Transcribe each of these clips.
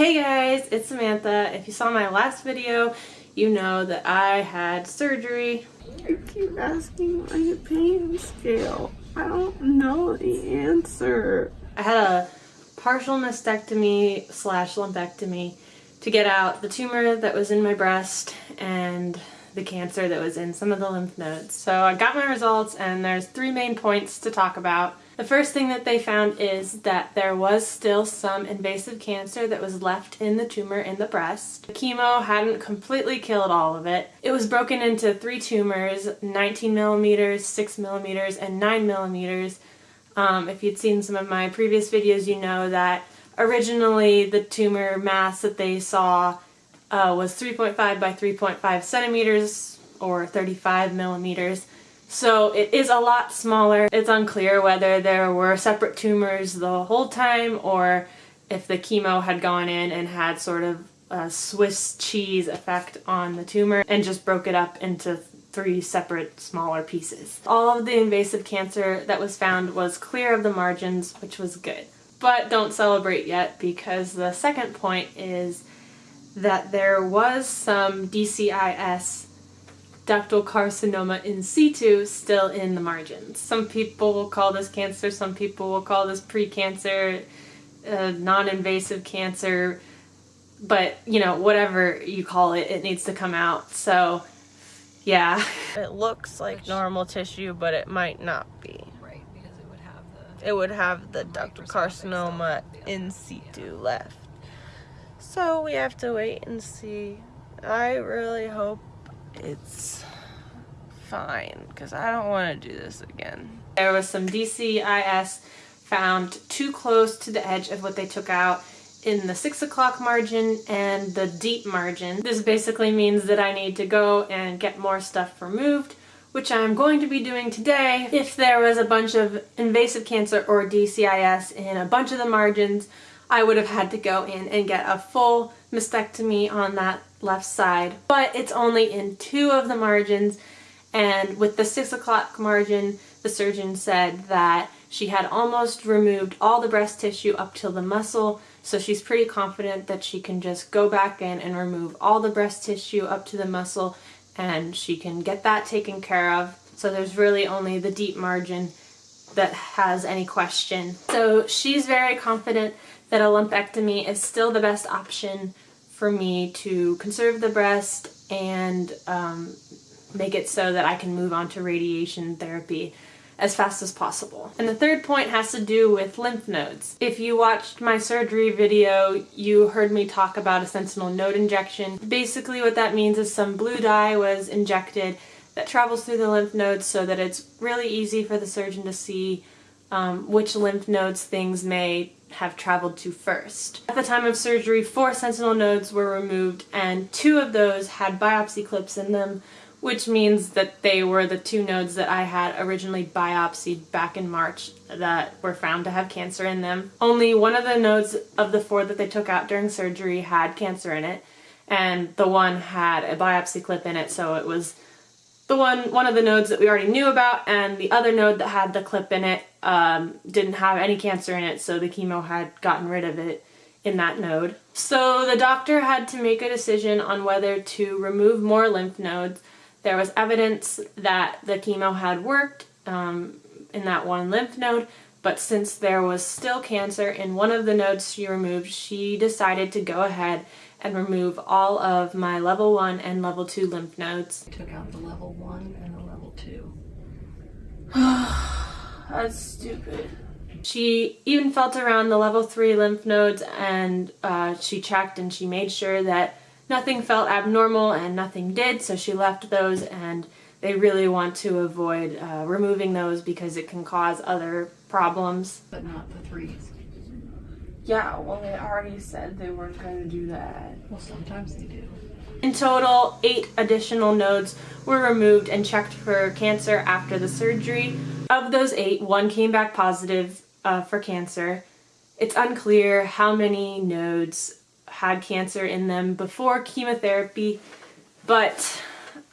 Hey guys, it's Samantha. If you saw my last video, you know that I had surgery. I keep asking my pain scale. I don't know the answer. I had a partial mastectomy slash lumpectomy to get out the tumor that was in my breast and the cancer that was in some of the lymph nodes. So I got my results and there's three main points to talk about. The first thing that they found is that there was still some invasive cancer that was left in the tumor in the breast. The chemo hadn't completely killed all of it. It was broken into three tumors, 19 millimeters, 6 millimeters, and 9 millimeters. Um, if you'd seen some of my previous videos, you know that originally the tumor mass that they saw uh, was 3.5 by 3.5 centimeters or 35 millimeters. So it is a lot smaller. It's unclear whether there were separate tumors the whole time or if the chemo had gone in and had sort of a Swiss cheese effect on the tumor and just broke it up into three separate smaller pieces. All of the invasive cancer that was found was clear of the margins, which was good. But don't celebrate yet because the second point is that there was some DCIS ductal carcinoma in situ still in the margins. Some people will call this cancer, some people will call this precancer, uh, non-invasive cancer, but you know, whatever you call it, it needs to come out. So yeah. It looks like Which, normal tissue, but it might not be. Right, because it would have the... It would have the ductal carcinoma in situ yeah. left. So we have to wait and see. I really hope it's fine because I don't want to do this again. There was some DCIS found too close to the edge of what they took out in the 6 o'clock margin and the deep margin. This basically means that I need to go and get more stuff removed which I'm going to be doing today. If there was a bunch of invasive cancer or DCIS in a bunch of the margins, I would have had to go in and get a full mastectomy on that left side. But it's only in two of the margins and with the six o'clock margin, the surgeon said that she had almost removed all the breast tissue up till the muscle, so she's pretty confident that she can just go back in and remove all the breast tissue up to the muscle and she can get that taken care of. So there's really only the deep margin that has any question. So she's very confident that a lumpectomy is still the best option for me to conserve the breast and um, make it so that I can move on to radiation therapy as fast as possible. And the third point has to do with lymph nodes. If you watched my surgery video, you heard me talk about a sentinel node injection. Basically what that means is some blue dye was injected that travels through the lymph nodes so that it's really easy for the surgeon to see um, which lymph nodes things may have traveled to first. At the time of surgery, four sentinel nodes were removed and two of those had biopsy clips in them, which means that they were the two nodes that I had originally biopsied back in March that were found to have cancer in them. Only one of the nodes of the four that they took out during surgery had cancer in it, and the one had a biopsy clip in it, so it was the one one of the nodes that we already knew about, and the other node that had the clip in it um, didn't have any cancer in it, so the chemo had gotten rid of it in that node. So the doctor had to make a decision on whether to remove more lymph nodes there was evidence that the chemo had worked um, in that one lymph node, but since there was still cancer in one of the nodes she removed, she decided to go ahead and remove all of my level 1 and level 2 lymph nodes. I took out the level 1 and the level 2. That's stupid. She even felt around the level 3 lymph nodes and uh, she checked and she made sure that nothing felt abnormal and nothing did, so she left those and they really want to avoid uh, removing those because it can cause other problems. But not the threes. Yeah, well they already said they weren't going to do that. Well, sometimes they do. In total, eight additional nodes were removed and checked for cancer after the surgery. Of those eight, one came back positive uh, for cancer. It's unclear how many nodes had cancer in them before chemotherapy, but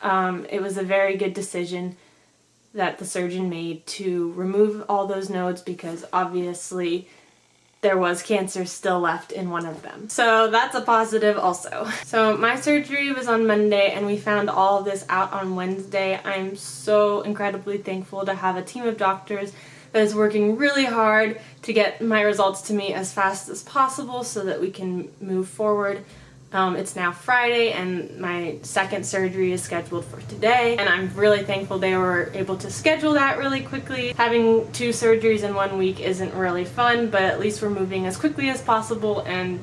um, it was a very good decision that the surgeon made to remove all those nodes because obviously there was cancer still left in one of them. So that's a positive also. So my surgery was on Monday and we found all this out on Wednesday. I'm so incredibly thankful to have a team of doctors that is working really hard to get my results to me as fast as possible so that we can move forward. Um, it's now Friday and my second surgery is scheduled for today and I'm really thankful they were able to schedule that really quickly. Having two surgeries in one week isn't really fun but at least we're moving as quickly as possible and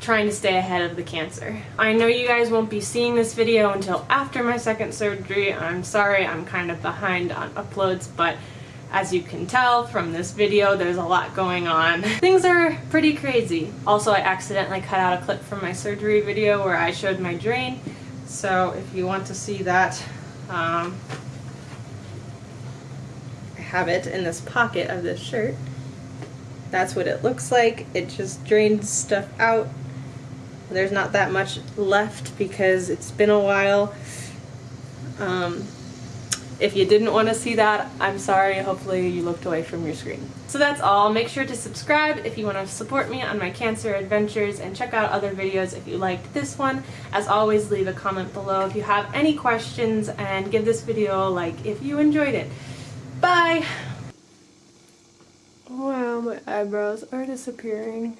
trying to stay ahead of the cancer. I know you guys won't be seeing this video until after my second surgery. I'm sorry I'm kind of behind on uploads but as you can tell from this video, there's a lot going on. Things are pretty crazy. Also, I accidentally cut out a clip from my surgery video where I showed my drain. So if you want to see that, um, I have it in this pocket of this shirt. That's what it looks like. It just drains stuff out. There's not that much left because it's been a while. Um, if you didn't want to see that, I'm sorry. Hopefully you looked away from your screen. So that's all. Make sure to subscribe if you want to support me on my cancer adventures and check out other videos if you liked this one. As always, leave a comment below if you have any questions and give this video a like if you enjoyed it. Bye! Wow, my eyebrows are disappearing.